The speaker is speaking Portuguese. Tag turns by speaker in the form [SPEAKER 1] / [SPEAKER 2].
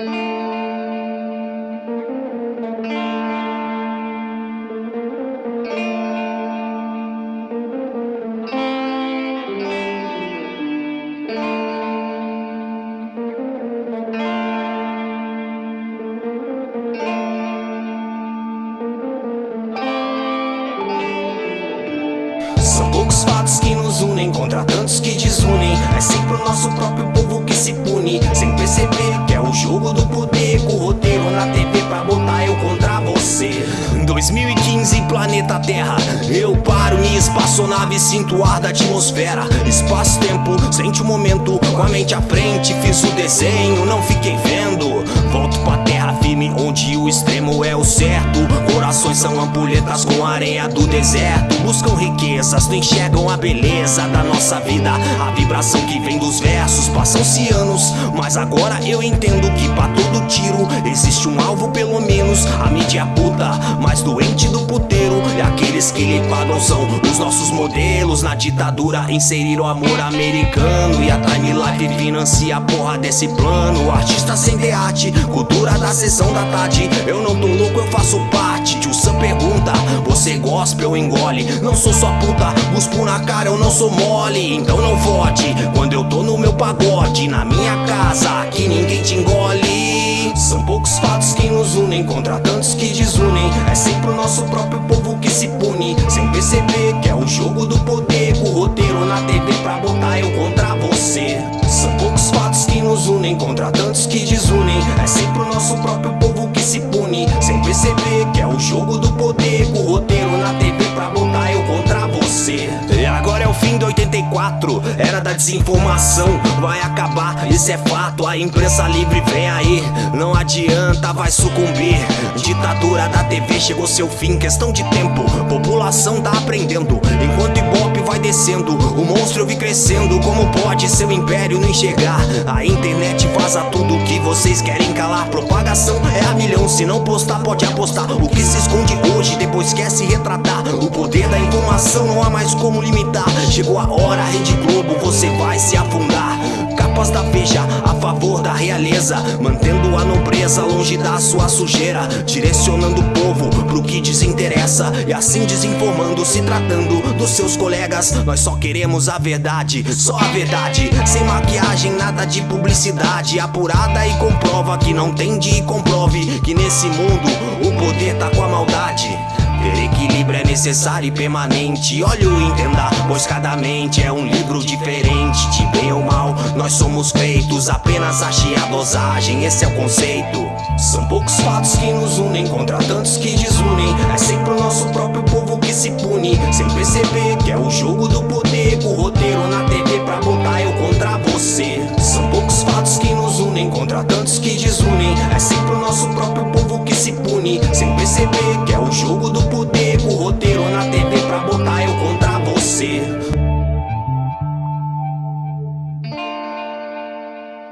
[SPEAKER 1] São poucos fatos que nos unem contra tantos que desunem. É sempre o nosso próprio jogo do poder Com roteiro na TV pra botar eu contra você. 2015, planeta Terra. Eu paro minha espaçonave, sinto o ar da atmosfera. Espaço-tempo, sente o momento Com a mente à frente, fiz o desenho Não fiquei vendo. Volto pra terra firme, onde o extremo é o certo Corações são ampulhetas com areia do deserto. Buscam riquezas, não enxergam a beleza da nossa vida. A vibração que vem dos versos, passam-se anos. Mas agora eu entendo que pra todo tiro Existe um alvo pelo menos. A mídia puta, mais doente do puteiro. E aqueles que lhe pagam são os nossos modelos. Na ditadura inseriram amor americano. E a Time Life financia a porra desse plano. Artista sem de arte, cultura da sessão da tarde. Eu não tô louco, eu ou engole? Não sou sua puta, busco na cara, eu não sou mole. Então não fode, quando eu tô no meu pagode Na minha casa, aqui ninguém te engole. São poucos fatos que nos unem Contra tantos que desunem. É sempre o nosso próprio povo que se pune Sem perceber que é o jogo do poder. Com o roteiro na TV pra botar eu contra você. São poucos fatos que nos unem Contra tantos que desunem. É sempre o nosso próprio povo que se pune Sem perceber que é o jogo do poder. Com o roteiro fim de 84 Era da desinformação. Vai acabar, isso é fato A imprensa livre vem aí. Não adianta, vai sucumbir. Ditadura da TV chegou seu fim Questão de tempo, população tá aprendendo. Enquanto vai descendo. O monstro eu vi crescendo. Como pode seu império não enxergar? A internet vaza tudo que vocês querem calar. Propagação é a milhão. Se não postar pode apostar. O que se esconde hoje depois quer se retratar. O poder da informação não há mais como limitar. Chegou a hora, Rede Globo, você vai se afundar Capas da Veja a favor da realeza Mantendo a nobreza longe da sua sujeira Direcionando o povo pro que desinteressa E assim desinformando, se tratando dos seus colegas. Nós só queremos a verdade, só a verdade Sem maquiagem, nada de publicidade Apurada e comprova que não tem de e comprove Que nesse mundo o poder tá com a maldade. Ter equilíbrio é necessário e permanente. Olha o entenda, pois cada mente é um livro diferente. De bem ou nós somos feitos Apenas achei a dosagem, esse é o conceito. São poucos fatos que nos unem Contra tantos que desunem. É sempre o nosso próprio povo que se pune Sem perceber que é o jogo do poder o roteiro na TV pra botar eu contra você. São poucos fatos que nos unem Contra tantos que desunem. É sempre o nosso próprio povo que se pune Sem perceber que